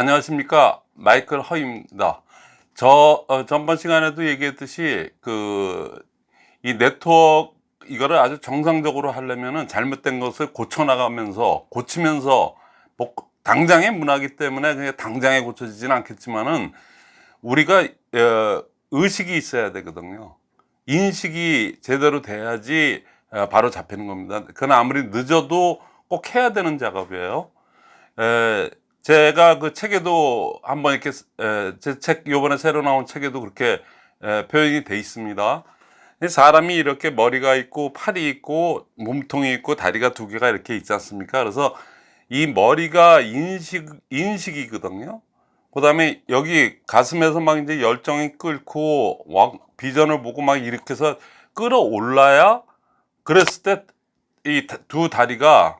안녕하십니까? 마이클 허입니다. 저 어, 전번 시간에도 얘기했듯이 그 이 네트워크 이거를 아주 정상적으로 하려면은 잘못된 것을 고쳐 나가면서 고치면서 복- 당장의 문화기 때문에 그냥 당장에 고쳐지지는 않겠지만은 우리가 어, 의식이 있어야 되거든요. 인식이 제대로 돼야지 어, 바로 잡히는 겁니다. 그건 아무리 늦어도 꼭 해야 되는 작업이에요. 에, 제가 그 책에도 한번 이렇게 제 책 요번에 새로 나온 책에도 그렇게 에, 표현이 돼 있습니다. 이 사람이 이렇게 머리가 있고 팔이 있고 몸통이 있고 다리가 두 개가 이렇게 있지 않습니까? 그래서 이 머리가 인식 인식이거든요. 그 다음에 여기 가슴에서 막 이제 열정이 끓고 막 비전을 보고 막 이렇게 해서 끌어올라야 그랬을 때 이 두 다리가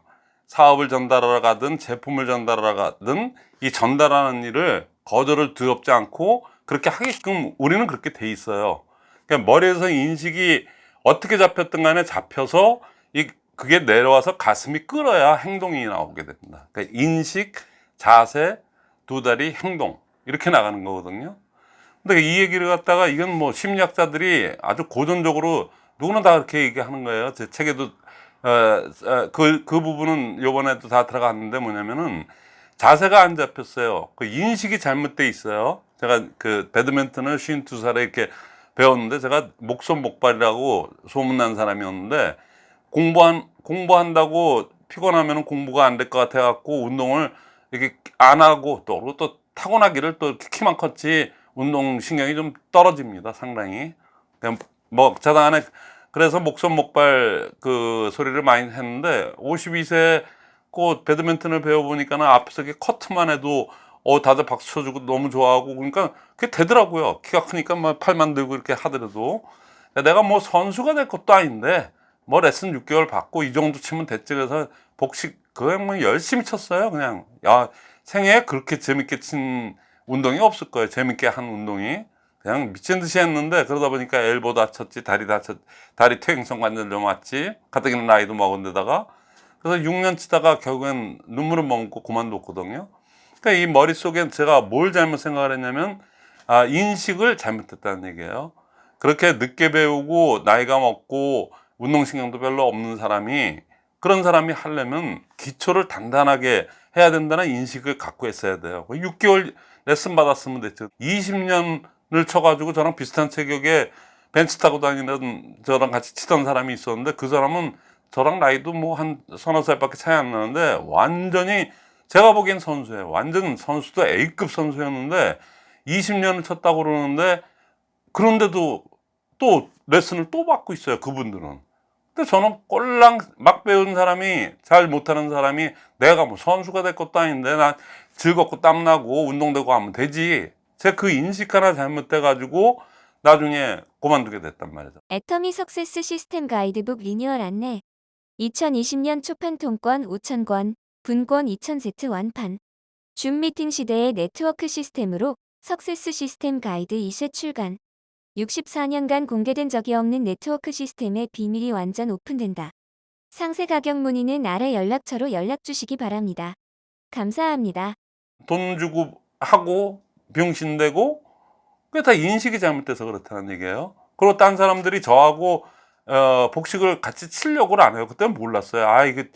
사업을 전달하러 가든 제품을 전달하러 가든 이 전달하는 일을 거절을 두렵지 않고 그렇게 하게끔 우리는 그렇게 돼 있어요. 그러니까 머리에서 인식이 어떻게 잡혔든 간에 잡혀서 이 그게 내려와서 가슴이 끓어야 행동이 나오게 됩니다. 그러니까 인식, 자세, 두 다리, 행동 이렇게 나가는 거거든요. 근데 이 얘기를 갖다가 이건 뭐 심리학자들이 아주 고전적으로 누구나 다 그렇게 얘기하는 거예요. 제 책에도 어, 그, 그 부분은 요번에도 다 들어갔는데 뭐냐면은 자세가 안 잡혔어요. 그 인식이 잘못돼 있어요. 제가 그 배드민턴을 52살에 이렇게 배웠는데 제가 목손 목발이라고 소문난 사람이었는데 공부한, 공부한다고 피곤하면 공부가 안 될 것 같아 갖고 운동을 이렇게 안 하고 또, 그리고 또 타고나기를 또 키만 컸지 운동신경이 좀 떨어집니다. 상당히. 그냥 뭐 자당 안에 그래서 목손 목발 그 소리를 많이 했는데 52세 꼭 배드민턴을 배워보니까는 앞에서 커트만 해도 어 다들 박수 쳐주고 너무 좋아하고 그러니까 그게 되더라고요. 키가 크니까 막 팔만 들고 이렇게 하더라도. 내가 뭐 선수가 될 것도 아닌데 뭐 레슨 6개월 받고 이 정도 치면 됐지. 그래서 복식 그냥 뭐 열심히 쳤어요 그냥. 야 생애에 그렇게 재밌게 친 운동이 없을 거예요. 재밌게 한 운동이 그냥 미친 듯이 했는데 그러다 보니까 엘보 다쳤지 다리 다쳤 다리 퇴행성 관절염 왔지 가뜩이나 나이도 먹은 데다가. 그래서 6년 치다가 결국엔 눈물을 먹고 그만뒀거든요. 그러니까 이 머릿속엔 제가 뭘 잘못 생각을 했냐면 아 인식을 잘못했다는 얘기예요. 그렇게 늦게 배우고 나이가 먹고 운동신경도 별로 없는 사람이 그런 사람이 하려면 기초를 단단하게 해야 된다는 인식을 갖고 있어야 돼요. 6개월 레슨 받았으면 됐죠. 20년 을 쳐가지고 저랑 비슷한 체격에 벤츠 타고 다니는 저랑 같이 치던 사람이 있었는데 그 사람은 저랑 나이도 뭐 한 서너 살밖에 차이 안 나는데 완전히 제가 보기엔 선수예요. 완전 선수도 A급 선수였는데 20년을 쳤다고 그러는데 그런데도 또 레슨을 또 받고 있어요 그분들은. 근데 저는 꼴랑 막 배운 사람이 잘 못하는 사람이 내가 뭐 선수가 될 것도 아닌데 난 즐겁고 땀나고 운동되고 하면 되지 제가 그 인식 하나 잘못돼 가지고 나중에 그만두게 됐단 말이죠 애터미 success 시스템 가이드북 리뉴얼 안내 2020년 초판 통권 5,000권, 분권 2,000세트 완판 줌 미팅 시대의 네트워크 시스템으로 success 시스템 가이드 2세 출간 64년간 공개된 적이 없는 네트워크 시스템의 비밀이 완전 오픈된다. 상세 가격 문의는 아래 연락처로 연락 주시기 바랍니다. 감사합니다. 돈 주고 하고 병신되고 그게 다 인식이 잘못돼서 그렇다는 얘기예요. 그리고 딴 사람들이 저하고 어, 복식을 같이 치려고 안 해요. 그때는 몰랐어요. 아 이게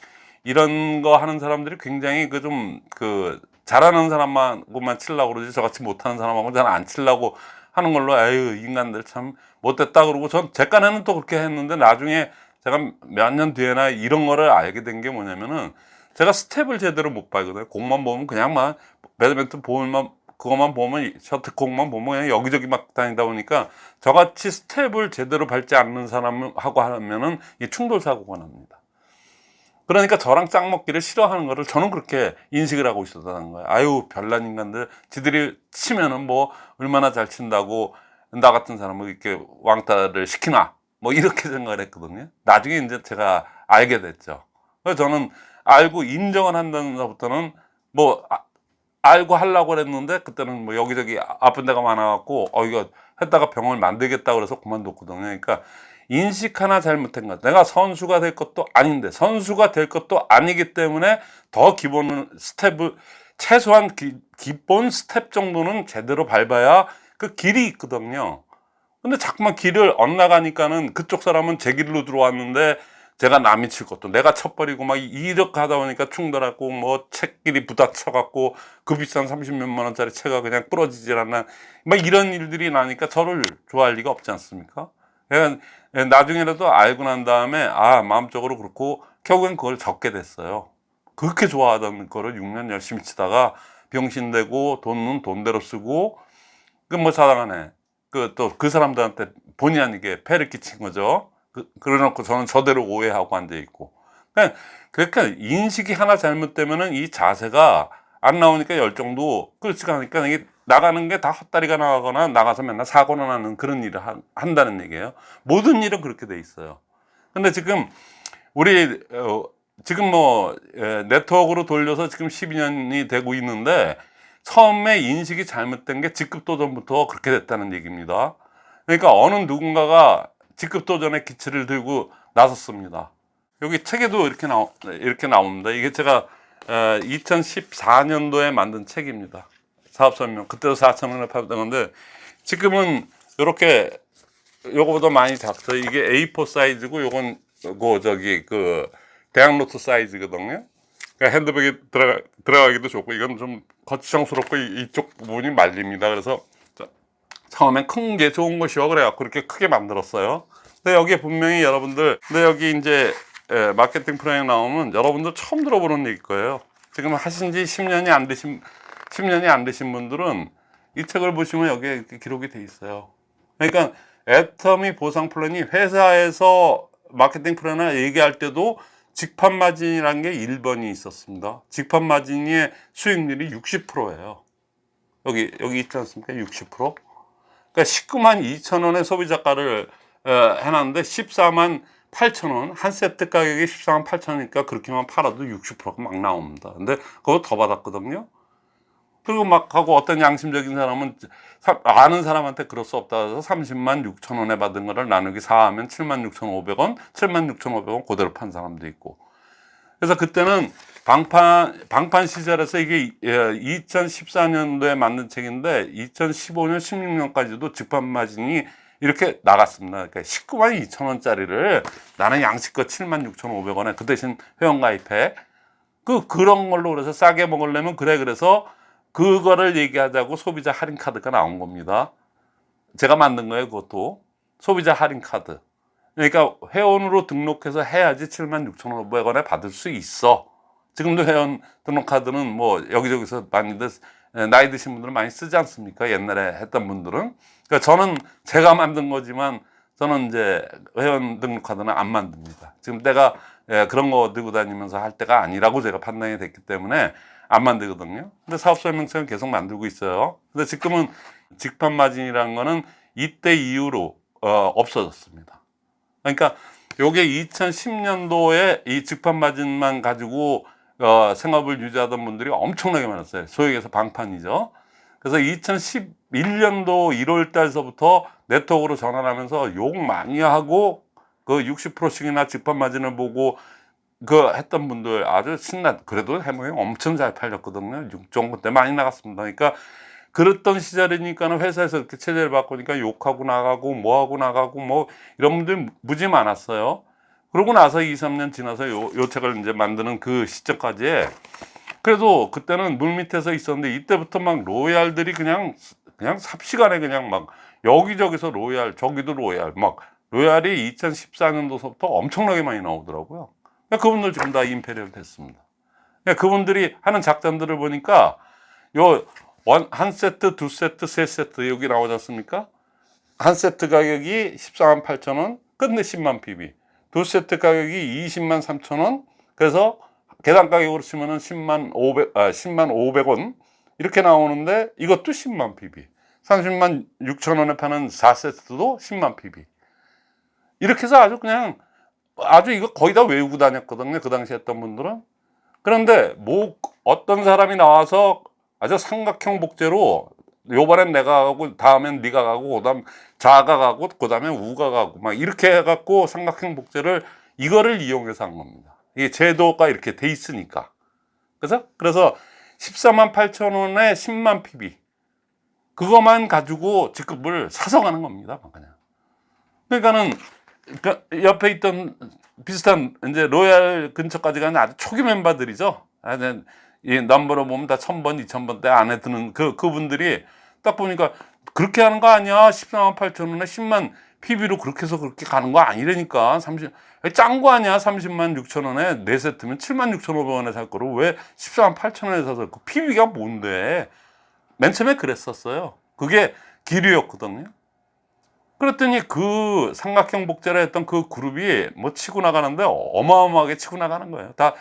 이런 거 하는 사람들이 굉장히 그 좀그 잘하는 사람만고만 치려고 그러지 저같이 못하는 사람하고 잘안 치려고 하는 걸로 에휴 인간들 참 못됐다 그러고 전 제 깐에는 또 그렇게 했는데 나중에 제가 몇 년 뒤에나 이런 거를 알게 된 게 뭐냐면은 제가 스텝을 제대로 못 밟거든요. 공만 보면 그냥 막 배드민턴 볼만 그것만 보면 셔틀콕만 보면 그냥 여기저기 막 다니다 보니까 저같이 스텝을 제대로 밟지 않는 사람하고 하면은 이 충돌 사고가 납니다. 그러니까 저랑 짝 먹기를 싫어하는 거를 저는 그렇게 인식을 하고 있었다는 거예요. 아유 별난 인간들. 지들이 치면은 뭐 얼마나 잘 친다고 나 같은 사람을 이렇게 왕따를 시키나? 뭐 이렇게 생각을 했거든요. 나중에 이제 제가 알게 됐죠. 그래서 저는 알고 인정을 한다는 것부터는 뭐 아, 알고 하려고 그랬는데 그때는 뭐 여기저기 아픈 데가 많아갖고 어 이거 했다가 병을 만들겠다 그래서 그만뒀거든요 그러니까 인식 하나 잘못한 것 내가 선수가 될 것도 아닌데 선수가 될 것도 아니기 때문에 더 기본 스텝을 최소한 기, 기본 스텝 정도는 제대로 밟아야 그 길이 있거든요. 근데 자꾸만 길을 엇나가니까는 그쪽 사람은 제 길로 들어왔는데 제가 남이 칠 것도 내가 쳐버리고 막 이렇게 하다 보니까 충돌하고 뭐 채끼리 부딪혀갖고 그 비싼 30몇만 원짜리 채가 그냥 부러지질 않나 막 이런 일들이 나니까 저를 좋아할 리가 없지 않습니까? 그러니까 나중에라도 알고 난 다음에 아 마음적으로 그렇고 결국엔 그걸 접게 됐어요. 그렇게 좋아하던 거를 6년 열심히 치다가 병신되고 돈은 돈대로 쓰고 그 뭐 사랑하네. 그 또그 사람들한테 본의 아니게 폐를 끼친 거죠. 그, 그래놓고 저는 저대로 오해하고 앉아 있고. 그러니까, 그러니까 인식이 하나 잘못되면은 이 자세가 안 나오니까 열정도 그렇지가 않으니까 이게 나가는 게 다 헛다리가 나가거나 나가서 맨날 사고나 나는 그런 일을 한, 한다는 얘기예요. 모든 일은 그렇게 돼 있어요. 근데 지금 우리 어, 지금 뭐 에, 네트워크로 돌려서 지금 12년이 되고 있는데 처음에 인식이 잘못된 게 직급 도전부터 그렇게 됐다는 얘기입니다. 그러니까 어느 누군가가 직급 도전의 기치를 들고 나섰습니다. 여기 책에도 이렇게 나오, 이렇게 나옵니다. 이게 제가 2014년도에 만든 책입니다. 사업 설명. 그때도 4천 원에 팔던 건데 지금은 이렇게 요거보다 많이 작죠. 이게 A4 사이즈고 요건 그 저기 그 대학 노트 사이즈거든요. 그러니까 핸드백에 들어가, 들어가기도 좋고 이건 좀 거추장스럽고 이- 이쪽 부분이 말립니다. 그래서 자, 처음엔 큰 게 좋은 것이요 그래갖고 그렇게 크게 만들었어요. 근데 여기에 분명히 여러분들 근데 여기 이제 에, 마케팅 프로에 나오면 여러분들 처음 들어보는 얘기일 거예요. 지금 하신 지 10년이 안 되신 10년이 안 되신 분들은 이 책을 보시면 여기에 이렇게 기록이 돼 있어요. 그러니까 애터미 보상 플랜이 회사에서 마케팅 플랜을 얘기할 때도 직판 마진이라는 게 1번이 있었습니다. 직판 마진의 수익률이 60%예요. 여기 여기 있지 않습니까? 60%. 그러니까 19만 2천 원의 소비자가를 어, 해놨는데 14만 8천 원, 한 세트 가격이 14만 8천 원이니까 그렇게만 팔아도 60%가 막 나옵니다. 근데 그거 더 받았거든요. 그리고 막 하고 어떤 양심적인 사람은 사- 아는 사람한테 그럴 수 없다 해서 30만 6천 원에 받은 거를 나누기 4하면 7만 6천 5백 원, 7만 6천 5백 원 그대로 판 사람도 있고. 그래서 그때는 방판 방판 시절에서 이게 2014년도에 만든 책인데 2015년 16년까지도 직판 마진이 이렇게 나갔습니다. 그러니까 19만 2천 원짜리를 나는 양식껏 7만 6천 5백 원에 그 대신 회원 가입해. 그 그런 걸로 그래서 싸게 먹으려면 그래 그래서 그거를 얘기하자고 소비자 할인 카드가 나온 겁니다. 제가 만든 거예요, 그것도. 소비자 할인 카드. 그러니까 회원으로 등록해서 해야지 76,500원에 받을 수 있어. 지금도 회원 등록 카드는 뭐 여기저기서 많이들 에, 나이 드신 분들은 많이 쓰지 않습니까? 옛날에 했던 분들은. 그러니까 저는 제가 만든 거지만 저는 이제 회원 등록 카드는 안 만듭니다. 지금 예, 그런 거 들고 다니면서 할 때가 아니라고 제가 판단이 됐기 때문에 안 만들거든요. 근데 사업 설명서는 계속 만들고 있어요. 근데 지금은 직판 마진이라는 거는 이때 이후로 어, 없어졌습니다. 그러니까 요게 2010년도에 이 직판 마진만 가지고 어, 생업을 유지하던 분들이 엄청나게 많았어요. 얘기해서 방판이죠. 그래서 2011년도 1월 달서부터 네트워크로 전환하면서 욕 많이 하고 그 60%씩이나 직판 마진을 보고 그 했던 분들 아주 신나 그래도 해몽이 엄청 잘 팔렸거든요. 6종부 때 많이 나갔습니다. 그러니까 그랬던 시절이니까는 회사에서 이렇게 체제를 바꾸니까 욕하고 나가고 뭐하고 나가고 뭐 이런 분들 무지 많았어요. 그러고 나서 2, 3년 지나서 요, 요 책을 이제 만드는 그 시점까지 그래도 그때는 물 밑에서 있었는데 이때부터 막 로얄들이 그냥 그냥 삽시간에 그냥 막 여기저기서 로얄 저기도 로얄 막 로얄이 2014년도서부터 엄청나게 많이 나오더라고요. 그러니까 그분들 지금 다 임페리얼 됐습니다. 그러니까 그분들이 하는 작전들을 보니까 요 한 세트, 두 세트, 세 세트 여기 나오지 않습니까? 한 세트 가격이 14만 8천 원, 끝내 10만 PV. 두 세트 가격이 20만 3천 원, 그래서 계단 가격으로 치면은 10만 500, 아, 10만 500원 이렇게 나오는데 이것도 10만 PB. 30만 6천 원에 파는 4세트도 10만 PB. 이렇게 해서 아주 그냥 아주 이거 거의 다 외우고 다녔거든요. 그 당시 했던 분들은. 그런데 뭐 어떤 사람이 나와서 아주 삼각형 복제로 요번엔 내가 가고 다음엔 네가 가고 그다음 좌가 가고 그다음에 우가 가고 막 이렇게 해갖고 삼각형 복제를 이거를 이용해서 한 겁니다. 이게 제도가 이렇게 돼 있으니까. 그래서 그래서 14만 8천 원에 10만 PB 그것만 가지고 직급을 사서 가는 겁니다. 그냥. 그러니까는 그 옆에 있던 비슷한 이제 로얄 근처까지 가는 아주 초기 멤버들이죠. 이 넘버로 보면 다 1000번, 2000번대 안에 드는 그, 그분들이 딱 보니까 그렇게 하는 거 아니야? 14만 8천 원에 10만 PB로 그렇게 해서 그렇게 가는 거 아니라니까. 30, 짠 거 아니야? 30만 6천 원에 네 세트면 7만 6천 5백 원에 살 거를 왜 14만 8천 원에 사서 그 PB가 뭔데? 맨 처음에 그랬었어요. 그게 기류였거든요. 그랬더니 그 삼각형 복제를 했던 그 그룹이 뭐 치고 나가는데 어마어마하게 치고 나가는 거예요. 다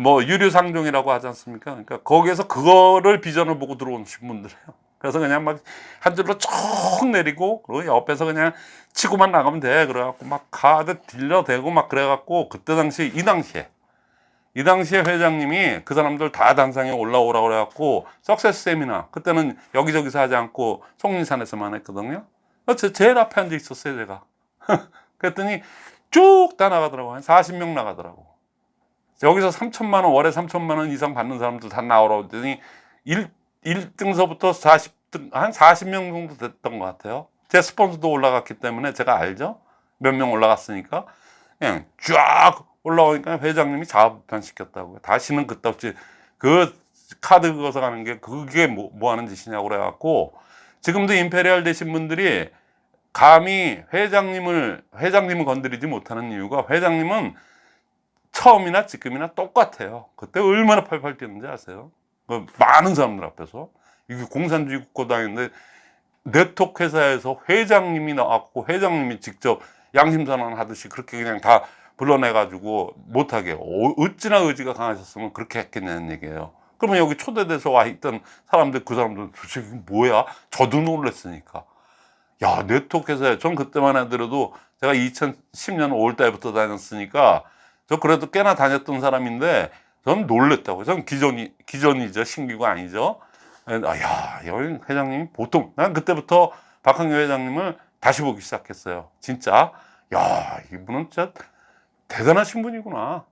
뭐 유류상종이라고 하지 않습니까? 그러니까 거기에서 그거를 비전을 보고 들어오신 분들이에요. 그래서 그냥 막 한 줄로 쭉 내리고 그리고 옆에서 그냥 치고만 나가면 돼. 그래갖고 막 카드 딜러대고 막 그래갖고 그때 당시 이 당시에 이 당시에 회장님이 그 사람들 다 단상에 올라오라고 그래갖고 석세스 세미나 그때는 여기저기서 하지 않고 송리산에서만 했거든요. 어, 제, 제일 앞에 앉아 있었어요, 제가. 그랬더니 쭉 다 나가더라고. 한 40명 나가더라고. 여기서 3천만 원, 월에 3천만 원 이상 받는 사람들 다 나오라고 했더니 1, 1등서부터 40등, 한 40명 정도 됐던 것 같아요. 제 스폰서도 올라갔기 때문에 제가 알죠? 몇 명 올라갔으니까. 그냥 쫙 올라오니까 회장님이 자업변 시켰다고요. 다시는 그때 없이 그 카드 긁어서 가는 게 그게 뭐, 뭐 하는 짓이냐고 그래갖고 지금도 임페리얼 되신 분들이 감히 회장님을 회장님을 건드리지 못하는 이유가 회장님은 처음이나 지금이나 똑같아요. 그때 얼마나 팔팔 뛰는지 아세요? 그 많은 사람들 앞에서 이게 공산주의 국가당인데 네트워크 회사에서 회장님이 나왔고 회장님이 직접 양심선언 하듯이 그렇게 그냥 다 불러내가지고 못하게 어, 어찌나 의지가 강하셨으면 그렇게 했겠냐는 얘기예요. 그러면 여기 초대돼서 와 있던 사람들 그 사람들 도대체 뭐야? 저도 놀랐으니까. 야 네트워크 회사에 전 그때만 해더라도 제가 2010년 5월 달부터 다녔으니까 저 그래도 꽤나 다녔던 사람인데 전 놀랬다고요. 전 기존이 기존이죠 신규가 아니죠. 아, 야 여기 회장님이 보통 난 그때부터 박항규 회장님을 다시 보기 시작했어요. 진짜 야 이분은 진짜 대단하신 분이구나.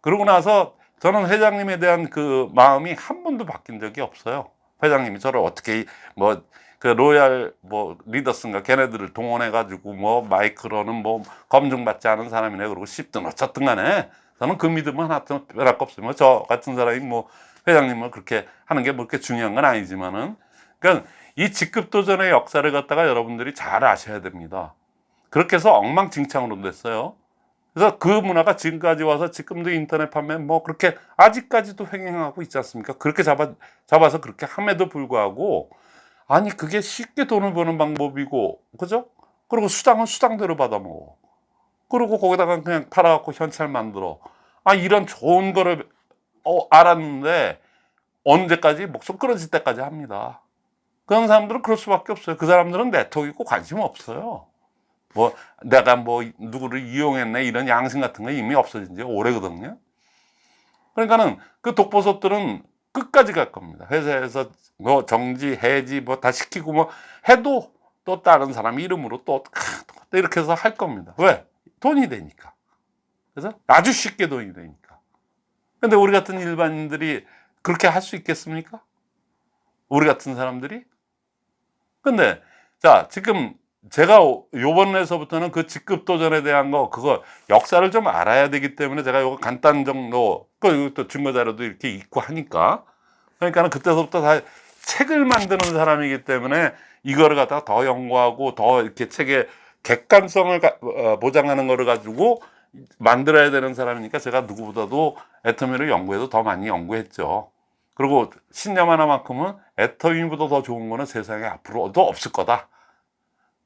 그러고 나서 저는 회장님에 대한 그 마음이 한 번도 바뀐 적이 없어요. 회장님이 저를 어떻게 뭐 그 로얄 뭐 리더스인가 걔네들을 동원해 가지고 뭐 마이크로는 뭐 검증받지 않은 사람이네 그러고 씹든 어쨌든 간에 저는 그 믿음 하나 빼랄 거 없어요. 뭐저 같은 사람이 뭐 회장님을 그렇게 하는 게 뭐 그렇게 중요한 건 아니지만은 그러니까 이 직급 도전의 역사를 갖다가 여러분들이 잘 아셔야 됩니다. 그렇게 해서 엉망진창으로 됐어요. 그래서 그 문화가 지금까지 와서 지금도 인터넷 판매 뭐 그렇게 아직까지도 횡행하고 있지 않습니까? 그렇게 잡아, 잡아서 그렇게 함에도 불구하고 아니 그게 쉽게 돈을 버는 방법이고 그죠? 그리고 수당은 수당대로 받아 먹어. 그리고 거기다가 그냥 팔아갖고 현찰 만들어. 아 이런 좋은 거를 어, 알았는데 언제까지 목숨 끊어질 때까지 합니다. 그런 사람들은 그럴 수밖에 없어요. 그 사람들은 네트워크 있고 관심 없어요. 뭐 내가 뭐 누구를 이용했네 이런 양심 같은 거 이미 없어진 지 오래거든요. 그러니까는 그 독보섭들은 끝까지 갈 겁니다. 회사에서 뭐 정지, 해지 뭐 다 시키고 뭐 해도 또 다른 사람 이름으로 또 이렇게 해서 할 겁니다. 왜? 돈이 되니까. 그래서 아주 쉽게 돈이 되니까. 근데 우리 같은 일반인들이 그렇게 할 수 있겠습니까? 우리 같은 사람들이? 근데 자 지금 제가 요번에서부터는 그 직급 도전에 대한 거 그거 역사를 좀 알아야 되기 때문에 제가 요거 간단 정도 또 증거 자료도 이렇게 있고 하니까 그러니까는 그때서부터 다 책을 만드는 사람이기 때문에 이거를 갖다가 더 연구하고 더 이렇게 책의 객관성을 가, 어, 보장하는 거를 가지고 만들어야 되는 사람이니까 제가 누구보다도 애터미를 연구해도 더 많이 연구했죠. 그리고 신념 하나만큼은 애터미보다 더 좋은 거는 세상에 앞으로도 없을 거다.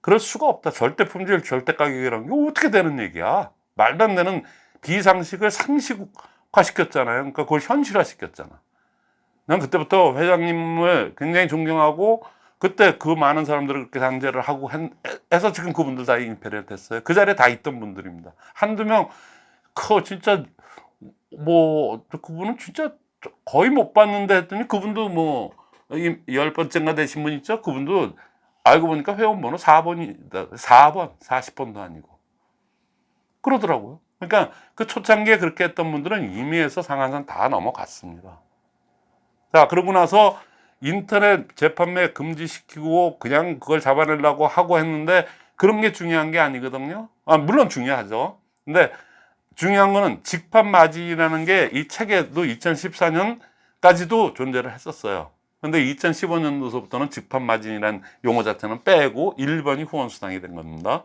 그럴 수가 없다. 절대 품질, 절대 가격이라는 게 어떻게 되는 얘기야. 말도 안 되는 비상식을 상식화 시켰잖아요. 그러니까 그걸 현실화 시켰잖아. 난 그때부터 회장님을 굉장히 존경하고 그때 그 많은 사람들을 그렇게 상제를 하고 해서 지금 그분들 다 임페리얼 됐어요. 그 자리에 다 있던 분들입니다. 한두 명, 그 진짜 뭐 그분은 진짜 거의 못 봤는데 했더니 그분도 뭐 열 번째인가 되신 분 있죠? 그분도 알고 보니까 회원번호 4번이 4번, 40번도 아니고 그러더라고요. 그러니까 그 초창기에 그렇게 했던 분들은 임의에서 상한선 다 넘어갔습니다. 자, 그러고 나서 인터넷 재판매 금지시키고 그냥 그걸 잡아내려고 하고 했는데 그런 게 중요한 게 아니거든요. 아, 물론 중요하죠. 근데 중요한 거는 직판 마진이라는 게 이 책에도 2014년까지도 존재를 했었어요. 근데 2015년도서부터는 직판 마진이라는 용어 자체는 빼고 1번이 후원 수당이 된 겁니다.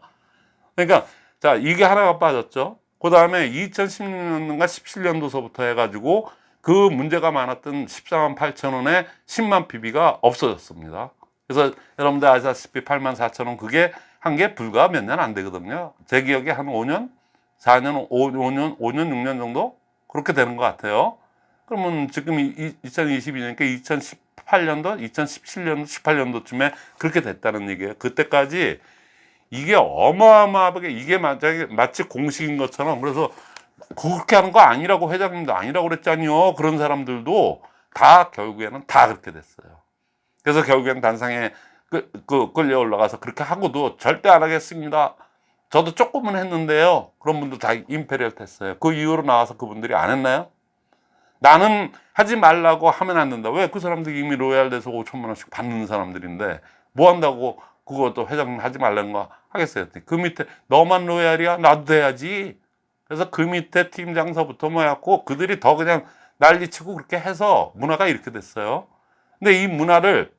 그러니까 자 이게 하나가 빠졌죠. 그 다음에 2016년인가 17년도서부터 해가지고 그 문제가 많았던 14만 8천 원에 10만 PB가 없어졌습니다. 그래서 여러분들 아시다시피 8만 4천 원 그게 한 게 불과 몇 년 안 되거든요. 제 기억에 한 5년, 4년, 5, 5년, 5년, 6년 정도 그렇게 되는 것 같아요. 그러면 지금 2022년이니까 2018년도, 2017년도, 18년도쯤에 그렇게 됐다는 얘기예요. 그때까지 이게 어마어마하게 이게 마치, 공식인 것처럼 그래서 그렇게 하는 거 아니라고 회장님도 아니라고 그랬잖요. 그런 사람들도 다 결국에는 다 그렇게 됐어요. 그래서 결국엔 단상에 그, 그 끌려 올라가서 그렇게 하고도 절대 안 하겠습니다. 저도 조금은 했는데요. 그런 분도 다 임페리얼 했어요. 그 이후로 나와서 그분들이 안 했나요? 나는 하지 말라고 하면 안 된다. 왜? 그 사람들이 이미 로얄 돼서 5천만 원씩 받는 사람들인데 뭐 한다고 그것도 회장님 하지 말라는 거 하겠어요. 그 밑에 너만 로얄이야? 나도 돼야지. 그래서 그 밑에 팀장서부터 뭐 해갖고 그들이 더 그냥 난리치고 그렇게 해서 문화가 이렇게 됐어요. 근데 이 문화를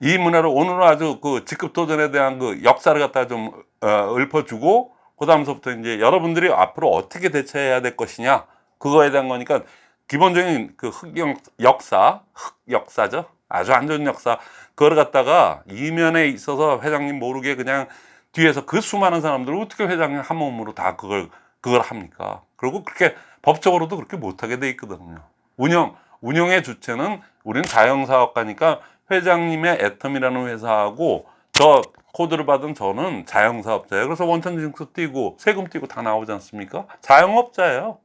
이 문화를 오늘은 아주 그 직급 도전에 대한 그 역사를 갖다 좀 어, 읊어주고 그 다음서부터 이제 여러분들이 앞으로 어떻게 대처해야 될 것이냐 그거에 대한 거니까 기본적인 그 흑역 역사 흑 역사죠 아주 안 좋은 역사 그걸 갖다가 이면에 있어서 회장님 모르게 그냥 뒤에서 그 수많은 사람들을 어떻게 회장님 한 몸으로 다 그걸 그걸 합니까 그리고 그렇게 법적으로도 그렇게 못하게 돼 있거든요 운영 운영의 주체는 우리는 자영사업가니까 회장님의 애텀이라는 회사하고 저 코드를 받은 저는 자영사업자예요. 그래서 원천 징수 띄고 세금 띄고 다 나오지 않습니까? 자영업자예요.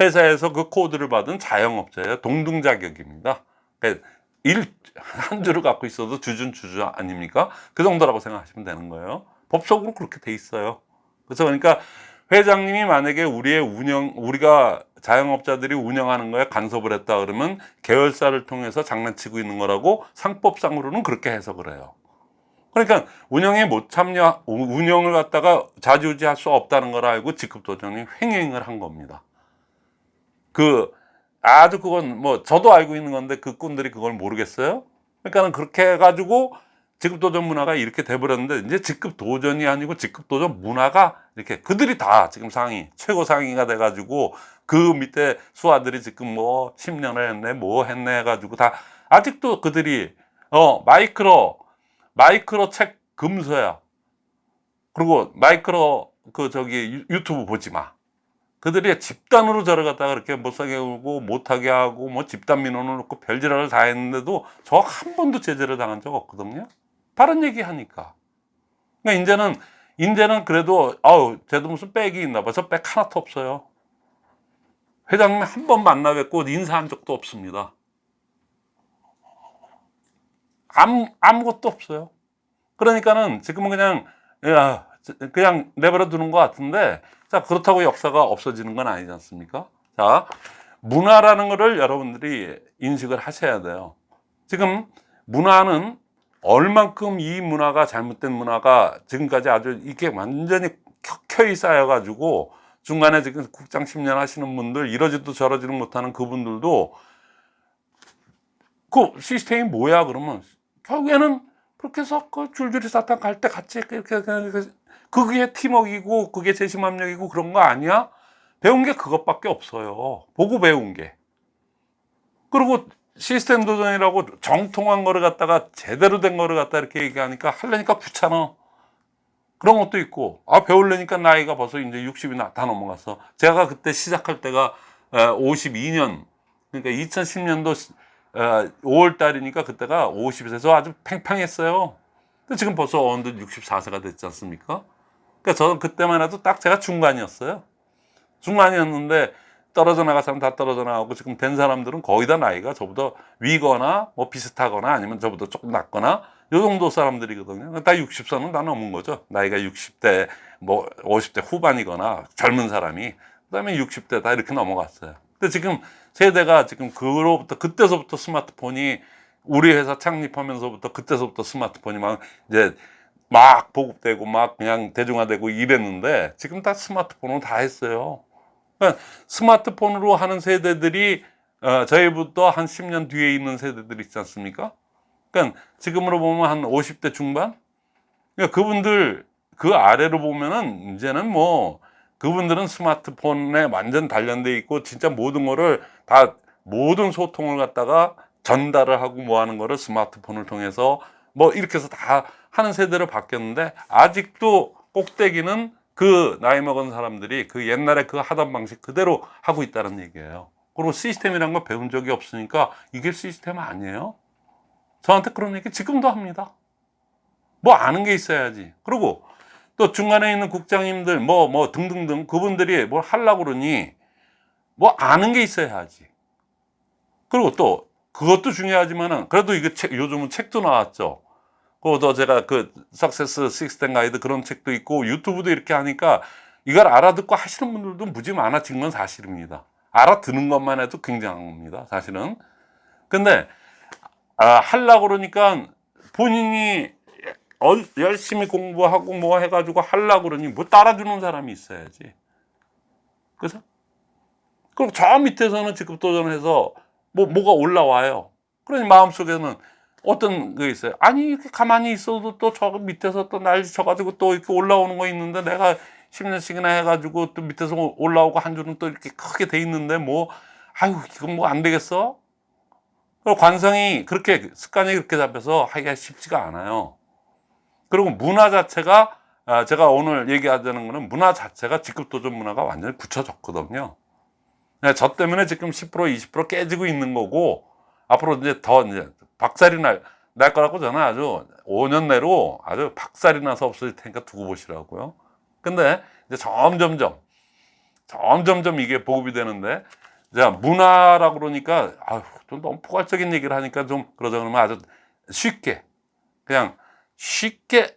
회사에서 그 코드를 받은 자영업자예요. 동등 자격입니다. 그러니까 일, 한 주를 갖고 있어도 주준 주주 아닙니까? 그 정도라고 생각하시면 되는 거예요. 법적으로 그렇게 돼 있어요. 그래서 그러니까 회장님이 만약에 우리의 운영, 우리가 자영업자들이 운영하는 거에 간섭을 했다 그러면 계열사를 통해서 장난치고 있는 거라고 상법상으로는 그렇게 해석을 해요. 그러니까 운영에 못 참여, 운영을 갖다가 자주지할 수 없다는 걸 알고 직급도전이 횡행을 한 겁니다. 그, 아주 그건 뭐 저도 알고 있는 건데 그 꾼들이 그걸 모르겠어요. 그러니까는 그렇게 해가지고 직급 도전 문화가 이렇게 돼버렸는데 이제 직급 도전이 아니고 직급 도전 문화가 이렇게 그들이 다 지금 상위 최고 상위가 돼가지고 그 밑에 수하들이 지금 뭐 10년을 했네 뭐 했네 해가지고 다 아직도 그들이 어 마이크로 마이크로 책 금서야 그리고 마이크로 그 저기 유- 유튜브 보지 마 그들이 집단으로 저를 갖다가 그렇게 못하게 하고 못하게 하고 뭐 집단 민원을 놓고 별지랄을 다 했는데도 저 한 번도 제재를 당한 적 없거든요. 다른 얘기 하니까. 그러니까 이제는 이제는 그래도 아우 쟤도 무슨 백이 있나 봐저 백 하나도 없어요. 회장님 한 번 만나 뵙고 인사한 적도 없습니다. 아무, 아무것도 없어요. 그러니까는 지금은 그냥 야, 그냥 내버려 두는 것 같은데 자 그렇다고 역사가 없어지는 건 아니지 않습니까? 자 문화라는 거를 여러분들이 인식을 하셔야 돼요. 지금 문화는 얼만큼 이 문화가 잘못된 문화가 지금까지 아주 이게 완전히 켜켜이 쌓여가지고 중간에 지금 국장 10년 하시는 분들 이러지도 저러지도 못하는 그분들도 그 시스템이 뭐야 그러면? 결국에는 그렇게 해서 그 줄줄이 사탕 갈 때 같이 이렇게 그냥 그게 팀워크이고 그게 재심합력이고 그런 거 아니야? 배운 게 그것밖에 없어요. 보고 배운 게. 그리고 시스템 도전이라고 정통한 거를 갖다가 제대로 된 거를 갖다 이렇게 얘기하니까 하려니까 귀찮아. 그런 것도 있고, 아, 배우려니까 나이가 벌써 이제 60이 다 넘어갔어. 제가 그때 시작할 때가 52년, 그러니까 2010년도 5월 달이니까 그때가 50세서 아주 팽팽했어요. 근데 지금 벌써 어느덧 64세가 됐지 않습니까? 그러니까 저는 그때만 해도 딱 제가 중간이었어요. 중간이었는데 떨어져 나갈 사람 다 떨어져 나가고 지금 된 사람들은 거의 다 나이가 저보다 위거나 뭐 비슷하거나 아니면 저보다 조금 낮거나 요 정도 사람들이거든요. 다 60선은 다 넘은 거죠. 나이가 60대 뭐 50대 후반이거나 젊은 사람이 그다음에 60대 다 이렇게 넘어갔어요. 근데 지금 세대가 지금 그로부터 그때서부터 스마트폰이 우리 회사 창립하면서부터 그때서부터 스마트폰이 막 이제 막 보급되고 막 그냥 대중화되고 이랬는데 지금 다 스마트폰으로 다 했어요. 그러니까 스마트폰으로 하는 세대들이 어, 저희부터 한 10년 뒤에 있는 세대들 있지 않습니까? 그러니까 지금으로 보면 한 50대 중반? 그러니까 그분들 그 아래로 보면은 이제는 뭐 그분들은 스마트폰에 완전 단련돼 있고 진짜 모든 거를 다 모든 소통을 갖다가 전달을 하고 뭐 하는 거를 스마트폰을 통해서 뭐 이렇게 해서 다 하는 세대로 바뀌었는데 아직도 꼭대기는 그 나이 먹은 사람들이 그 옛날에 그 하던 방식 그대로 하고 있다는 얘기예요. 그리고 시스템이란 거 배운 적이 없으니까 이게 시스템 아니에요? 저한테 그런 얘기 지금도 합니다. 뭐 아는 게 있어야지. 그리고 또 중간에 있는 국장님들 뭐뭐 등등등 그분들이 뭘 하려고 그러니 뭐 아는 게 있어야 하지. 그리고 또 그것도 중요하지만은 그래도 이거 책 요즘은 책도 나왔죠. 그것도 제가 그 석세스 시스템 가이드 그런 책도 있고 유튜브도 이렇게 하니까 이걸 알아듣고 하시는 분들도 무지 많아진 건 사실입니다. 알아듣는 것만 해도 굉장합니다. 사실은. 근데 아, 하려고 그러니까 본인이 어, 열심히 공부하고 뭐 해가지고 하려고 그러니 뭐 따라주는 사람이 있어야지. 그래서 그리고 저 밑에서는 직급 도전해서 뭐 뭐가 올라와요. 그러니 마음속에는 어떤 게 있어요. 아니 이렇게 가만히 있어도 또 저 밑에서 또 난리 쳐가지고 또 이렇게 올라오는 거 있는데 내가 10년씩이나 해가지고 또 밑에서 올라오고 한 줄은 또 이렇게 크게 돼 있는데 뭐 아유 이건 뭐 안 되겠어? 관성이 그렇게 습관이 그렇게 잡혀서 하기가 쉽지가 않아요. 그리고 문화 자체가 아, 제가 오늘 얘기하자는 거는 문화 자체가 직급 도전 문화가 완전히 굳혀졌거든요. 네, 저 때문에 지금 10% 20% 깨지고 있는 거고 앞으로 이제 더 이제 박살이 날, 날 거라고 저는 아주 5년 내로 아주 박살이 나서 없어질 테니까 두고 보시라고요. 근데 이제 점점점 점점점 이게 보급이 되는데 자 문화라고 그러니까 아유 좀 너무 포괄적인 얘기를 하니까 좀 그러자 그러면 아주 쉽게 그냥 쉽게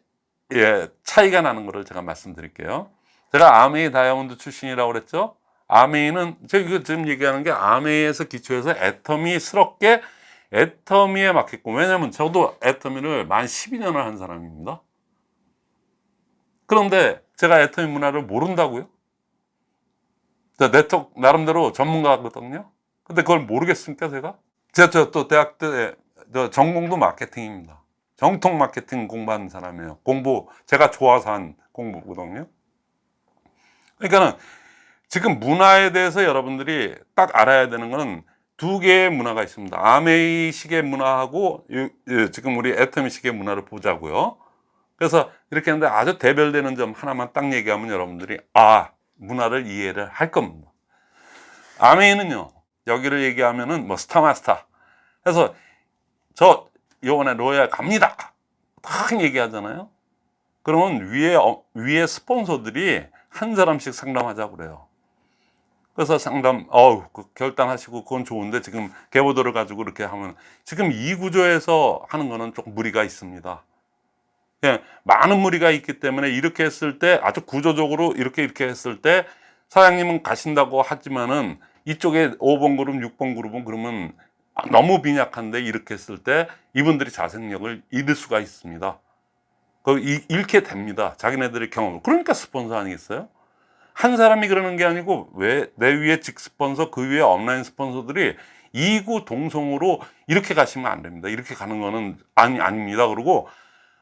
예 차이가 나는 거를 제가 말씀드릴게요. 제가 아메이 다이아몬드 출신이라고 그랬죠. 아메이는 제가 지금 얘기하는 게 아메이에서 기초해서 애터미스럽게 애터미에 맞게끔 왜냐면 저도 애터미를 만 12년을 한 사람입니다. 그런데 제가 애터미 문화를 모른다고요? 저 네트워크 나름대로 전문가거든요. 근데 그걸 모르겠습니까 제가? 제가 저또 대학 때저 전공도 마케팅입니다. 정통 마케팅 공부한 사람이에요. 공부 제가 좋아서 한 공부거든요. 그러니까는 지금 문화에 대해서 여러분들이 딱 알아야 되는 거는 두 개의 문화가 있습니다. 아메이식의 문화하고 이- 이 지금 우리 애터미식의 문화를 보자고요. 그래서 이렇게 했는데 아주 대별되는 점 하나만 딱 얘기하면 여러분들이 아 문화를 이해를 할 겁니다. 아메이는요 여기를 얘기하면은 뭐 스타마스타 해서 저 요번에 로얄 갑니다 딱 얘기하잖아요. 그러면 위에 어- 위에 스폰서들이 한 사람씩 상담하자고 그래요. 그래서 상담, 어우, 그 결단하시고 그건 좋은데 지금 개보도를 가지고 이렇게 하면 지금 이 구조에서 하는 거는 조금 무리가 있습니다. 예, 많은 무리가 있기 때문에 이렇게 했을 때 아주 구조적으로 이렇게 이렇게 했을 때 사장님은 가신다고 하지만은 이쪽에 5번 그룹, 6번 그룹은 그러면 너무 빈약한데 이렇게 했을 때 이분들이 자생력을 잃을 수가 있습니다. 그 이- 잃게 됩니다. 자기네들의 경험을. 그러니까 스폰서 아니겠어요? 한 사람이 그러는 게 아니고 왜 내 위에 직 스폰서 그 위에 업라인 스폰서들이 이구 동성으로 이렇게 가시면 안 됩니다. 이렇게 가는 거는 아니 아닙니다. 그러고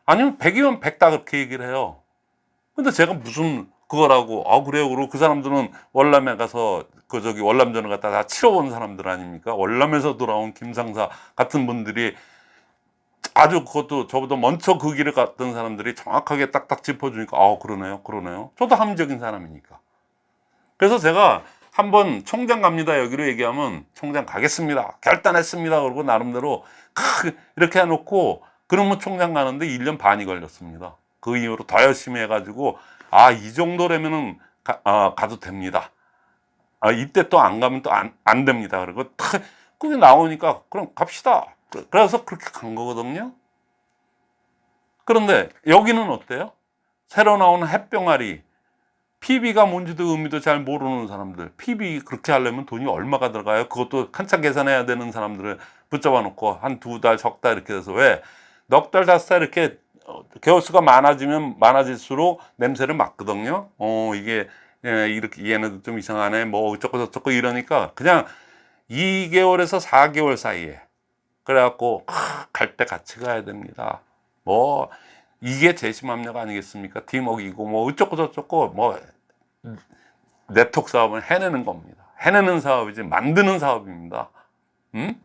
아니면 100이면 100다 그렇게 얘기를 해요. 근데 제가 무슨 그거라고 아 그래요. 그러고 그 사람들은 월남에 가서 그 저기 월남전을 갖다 다 치러본 사람들 아닙니까? 월남에서 돌아온 김상사 같은 분들이 아주 그것도 저보다 먼저 그 길을 갔던 사람들이 정확하게 딱딱 짚어주니까 아 그러네요 그러네요. 저도 합리적인 사람이니까. 그래서 제가 한번 총장 갑니다 여기로 얘기하면 총장 가겠습니다 결단했습니다 그러고 나름대로 크 이렇게 해놓고 그러면 총장 가는데 1년 반이 걸렸습니다. 그 이후로 더 열심히 해가지고 아 이 정도라면은 가, 아, 가도 됩니다. 아 이때 또 안 가면 또 안 안 됩니다. 그리고 탁 그게 나오니까 그럼 갑시다 그- 그래서 그렇게 간 거거든요. 그런데 여기는 어때요? 새로 나오는 햇병아리. PB가 뭔지도 의미도 잘 모르는 사람들. PB 그렇게 하려면 돈이 얼마가 들어가요? 그것도 한참 계산해야 되는 사람들을 붙잡아 놓고 한 두 달 석 달 이렇게 돼서 왜 넉 달 다섯 달 이렇게 어, 개월수가 많아지면 많아질수록 냄새를 맡거든요. 어 이게 예, 이렇게 얘네도 좀 이상하네. 뭐 어쩌고 저쩌고 이러니까 그냥 2개월에서 4개월 사이에 그래갖고 갈 때 같이 가야 됩니다 뭐 이게 재심압력 아니겠습니까? 팀워크이고 뭐 어쩌고 저쩌고 뭐 네트워크 사업은 해내는 겁니다. 해내는 사업이지 만드는 사업입니다. 음?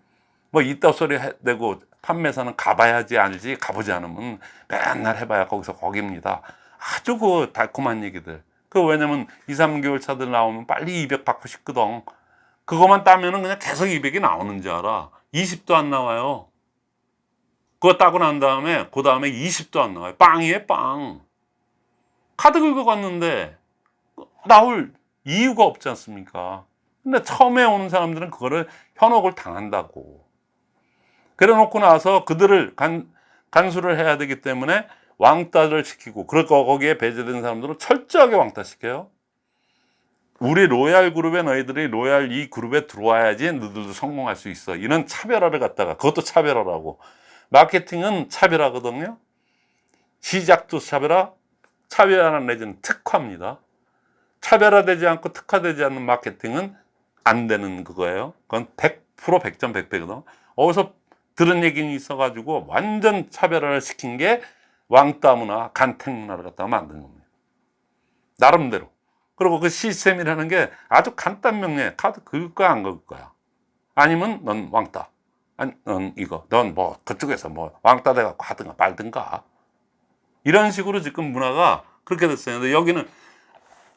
뭐 이따 소리 해- 내고 판매사는 가봐야지 알지 가보지 않으면 맨날 해봐야 거기서 거기입니다. 아주 그 달콤한 얘기들. 그 왜냐면 2, 3개월 차들 나오면 빨리 200 받고 싶거든. 그것만 따면은 그냥 계속 200이 나오는 줄 알아. 20도 안 나와요. 그거 따고 난 다음에 그 다음에 20도 안 나와요. 빵이에요, 빵. 카드 긁어갔는데 나올 이유가 없지 않습니까? 근데 처음에 오는 사람들은 그거를 현혹을 당한다고. 그래 놓고 나서 그들을 간, 간수를 해야 되기 때문에 왕따를 시키고, 그럴 거 거기에 배제된 사람들은 철저하게 왕따시켜요. 우리 로얄 그룹에 너희들이 로얄 이 그룹에 들어와야지 너희들도 성공할 수 있어. 이런 차별화를 갖다가, 그것도 차별화라고. 마케팅은 차별화거든요. 시작도 차별화, 차별화 내지는 특화입니다. 차별화되지 않고 특화되지 않는 마케팅은 안 되는 그거예요. 그건 100% 100전 100패거든. 어디서 들은 얘기는 있어 가지고 완전 차별화를 시킨 게 왕따 문화, 간택 문화를 갖다가 만든 겁니다. 나름대로. 그리고 그 시스템이라는 게 아주 간단 명료해. 카드 긁을 거야, 안 긁을 거야. 아니면 넌 왕따. 아니, 넌 이거. 넌 뭐 그쪽에서 뭐 왕따 돼갖고 하든가 말든가. 이런 식으로 지금 문화가 그렇게 됐어요. 근데 여기는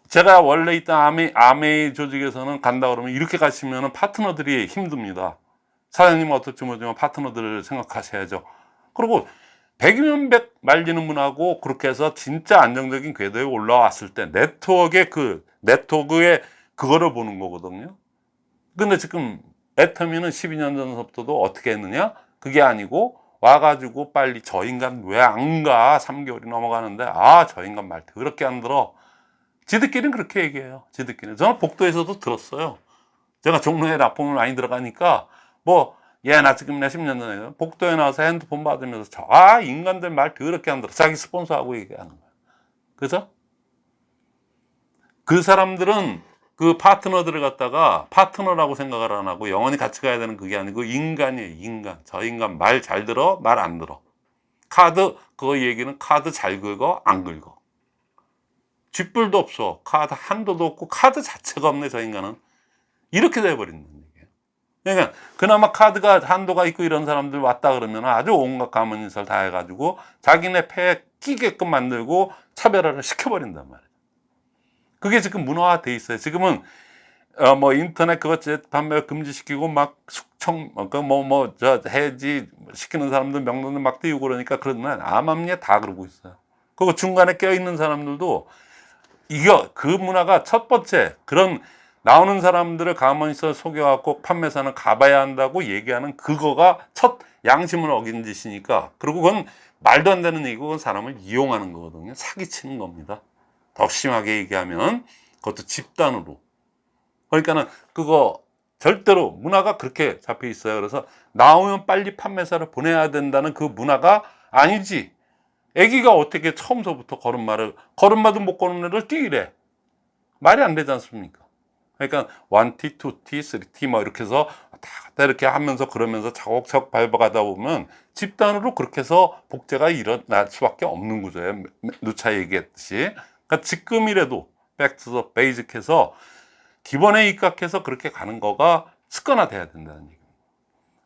제가 원래 있던 아메, 아메이 조직에서는 간다 그러면 이렇게 가시면 파트너들이 힘듭니다. 사장님은 어떨지 모르지만 파트너들을 생각하셔야죠. 그리고 100이면 100 말리는 문화고 그렇게 해서 진짜 안정적인 궤도에 올라왔을 때 네트워크의 그 네트워크의 그거를 보는 거거든요. 근데 지금 애터미는 12년 전부터도 어떻게 했느냐? 그게 아니고 와가지고 빨리 저 인간 왜 안 가? 3개월이 넘어가는데 아 저 인간 말 더럽게 안 들어. 지들끼리는 그렇게 얘기해요. 지들끼리. 저는 복도에서도 들었어요. 제가 종로에 납품을 많이 들어가니까 뭐 예, 나 지금 내 10년 전에 복도에 나와서 핸드폰 받으면서 저, 아, 인간들 말 더럽게 안 들어. 자기 스폰서하고 얘기하는 거야. 그죠? 그 사람들은 그 파트너들을 갖다가 파트너라고 생각을 안 하고 영원히 같이 가야 되는 그게 아니고 인간이에요, 인간. 저 인간 말 잘 들어, 말 안 들어. 카드, 그거 얘기는 카드 잘 긁어, 안 긁어. 쥐뿔도 없어. 카드 한 도도 없고 카드 자체가 없네, 저 인간은. 이렇게 얘기예요. 그러니까 그나마 카드가 한도가 있고 이런 사람들 왔다 그러면 아주 온갖 가문인설 다 해가지고 자기네 패에 끼게끔 만들고 차별화를 시켜버린단 말이에요. 그게 지금 문화화돼 있어요. 지금은 어 뭐 인터넷 그것 판매 금지시키고 막 숙청 그뭐뭐 저 해지 시키는 사람들 명론을 막 띄우고 그러니까 그러면 암암리에 다 그러고 있어요. 그리고 중간에 껴 있는 사람들도 이거 그 문화가 첫 번째 그런 나오는 사람들을 가만히 있어 속여갖고 판매사는 가봐야 한다고 얘기하는 그거가 첫 양심을 어긴 짓이니까. 그리고 그건 말도 안 되는 얘기고 그건 사람을 이용하는 거거든요. 사기치는 겁니다. 더 심하게 얘기하면 그것도 집단으로. 그러니까는 그거 절대로 문화가 그렇게 잡혀 있어요. 그래서 나오면 빨리 판매사를 보내야 된다는 그 문화가 아니지. 애기가 어떻게 처음서부터 걸음마를 걸음마도 못 걷는 애를 뛰래. 말이 안 되지 않습니까 그러니까 one T, two T, three T 뭐 이렇게 해서 왔다 갔다 이렇게 하면서 그러면서 차곡차곡 밟아가다 보면 집단으로 그렇게 해서 복제가 일어날 수밖에 없는 구조예요. 누차 얘기했듯이. 그러니까 지금이라도 back to the basic해서 기본에 입각해서 그렇게 가는 거가 습관화돼야 된다는 얘기입니다.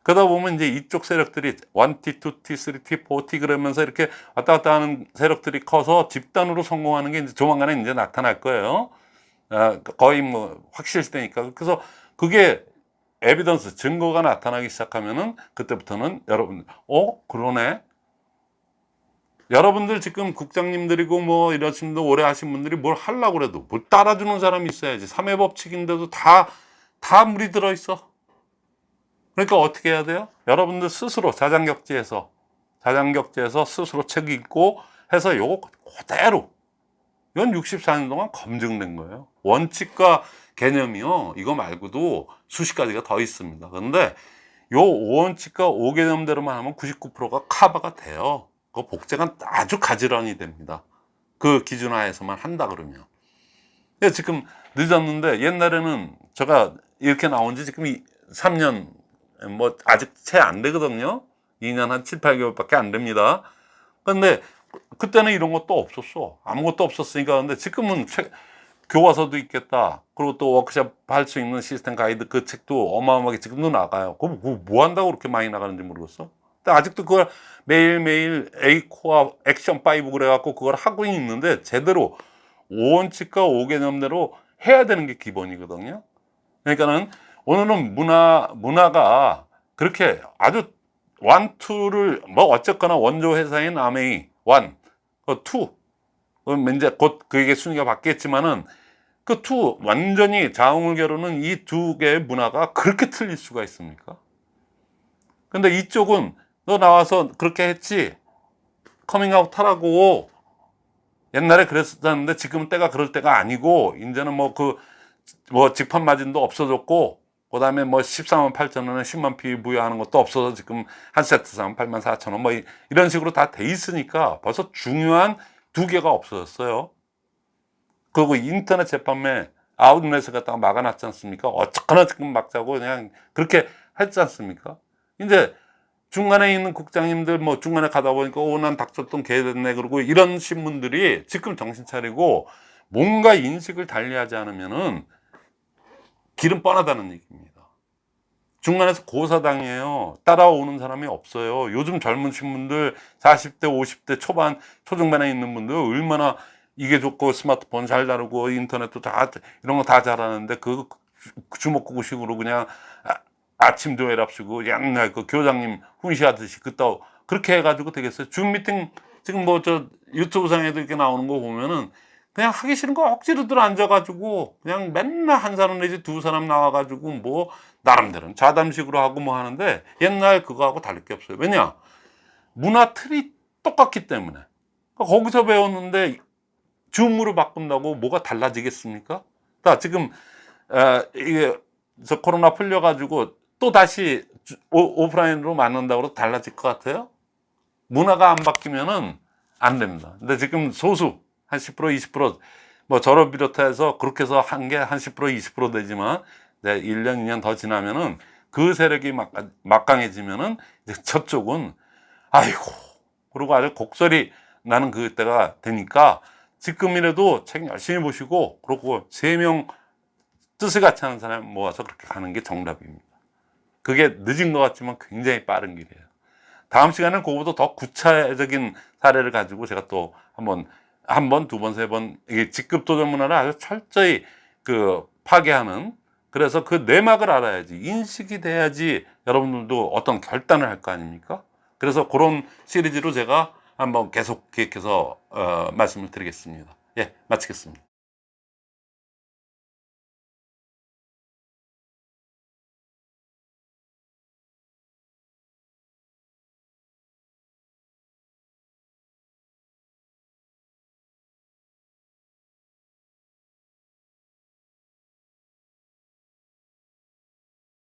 그러다 보면 이제 이쪽 세력들이 원티, 투티, 쓰리티, 포티 그러면서 이렇게 왔다 갔다 하는 세력들이 커서 집단으로 성공하는 게 이제 조만간에 이제 나타날 거예요. 아, 거의 뭐 확실시되니까. 그래서 그게 evidence 증거가 나타나기 시작하면은 그때부터는 여러분 어? 그러네? 여러분들 지금 국장님들이고 뭐 이러신 분 오래 하신 분들이 뭘 하려고 그래도 뭘 따라주는 사람이 있어야지. 삼회 법칙인데도 다 다 물이 들어 있어. 그러니까 어떻게 해야 돼요? 여러분들 스스로 자장격제에서 자장격제에서 스스로 책 읽고 해서 요거 그대로 이건 64년 동안 검증된 거예요. 원칙과 개념이요. 이거 말고도 수십 가지가 더 있습니다. 그런데 요 5원칙과 5개념대로만 하면 99%가 커버가 돼요. 그 복제가 아주 가지런히 됩니다. 그 기준하에서만 한다 그러면. 지금 늦었는데 옛날에는 제가 이렇게 나온 지 지금 3년 뭐 아직 채 안 되거든요. 2년 한 7, 8개월밖에 안 됩니다. 근데 그때는 이런 것도 없었어. 아무것도 없었으니까. 근데 지금은 책, 교과서도 있겠다. 그리고 또 워크샵 할 수 있는 시스템 가이드 그 책도 어마어마하게 지금도 나가요. 그럼 뭐, 뭐 한다고 그렇게 많이 나가는지 모르겠어. 근데 아직도 그걸 매일매일 A코어 액션 5 그래갖고 그걸 하고 있는데 제대로 5원칙과 5개념대로 해야 되는 게 기본이거든요. 그러니까는 오늘은 문화, 문화가 그렇게 아주 원, 투를 뭐 어쨌거나 원조 회사인 아메이 원, 그 투, 그럼 이제 곧 그게 순위가 바뀌겠지만은 그투 완전히 자웅을결로는 이 두 개의 문화가 그렇게 틀릴 수가 있습니까? 근데 이쪽은 너 나와서 그렇게 했지? 커밍아웃 하라고. 옛날에 그랬었는데 지금은 때가 그럴 때가 아니고 이제는 뭐 그뭐 직판 마진도 없어졌고 그 다음에 뭐 14만 8천 원에 10만 피 부여하는 것도 없어서 지금 한 세트 사면 8만 4천 원뭐 이런 식으로 다 돼 있으니까 벌써 중요한 두 개가 없어졌어요. 그리고 인터넷 재판매 아웃렛을 갖다가 막아놨지 않습니까? 어쨌거나 지금 막자고 그냥 그렇게 했지 않습니까? 이제 중간에 있는 국장님들 뭐 중간에 가다 보니까 오난 닥쳤던 개 됐네 그러고 이런 신문들이 지금 정신 차리고 뭔가 인식을 달리하지 않으면은 길은 뻔하다는 얘기입니다. 중간에서 고사당해요. 따라오는 사람이 없어요. 요즘 젊은 신분들 40대, 50대 초반, 초중반에 있는 분들 얼마나 이게 좋고 스마트폰 잘 다루고 인터넷도 다 이런 거 다 잘하는데 그 주먹구구식으로 그냥 아, 아침 조회랍시고 옛날 그 교장님 훈시하듯이 그따 그렇게 해가지고 되겠어요. 줌 미팅 지금 뭐 저 유튜브 상에도 이렇게 나오는 거 보면은 그냥 하기 싫은 거 억지로들 앉아가지고 그냥 맨날 한 사람 내지 두 사람 나와가지고 뭐 나름대로 자담식으로 하고 뭐 하는데 옛날 그거하고 다를 게 없어요. 왜냐 문화 틀이 똑같기 때문에 거기서 배웠는데 줌으로 바꾼다고 뭐가 달라지겠습니까? 자 지금 어, 이게 저 코로나 풀려가지고 또 다시 주- 오, 오프라인으로 만난다고 해도 달라질 것 같아요? 문화가 안 바뀌면은 안 됩니다. 근데 지금 소수 한 10% 20%뭐 저를 비롯해서 그렇게 해서 한 게 한 10% 20% 되지만 이제 1년 2년 더 지나면은 그 세력이 막, 막강해지면은 이제 저쪽은 아이고 그리고 아주 곡소리 나는 그때가 되니까 지금이라도 책 열심히 보시고 그리고 세 명 뜻을 같이 하는 사람 모아서 그렇게 가는 게 정답입니다. 그게 늦은 것 같지만 굉장히 빠른 길이에요. 다음 시간에는 그거보다 더 구체적인 사례를 가지고 제가 또 한번 한 번, 두 번, 세 번 이게 직급 도전 문화를 아주 철저히 그 파괴하는 그래서 그 내막을 알아야지 인식이 돼야지 여러분들도 어떤 결단을 할 거 아닙니까? 그래서 그런 시리즈로 제가 한번 계속 기획해서 어, 말씀을 드리겠습니다. 예, 마치겠습니다.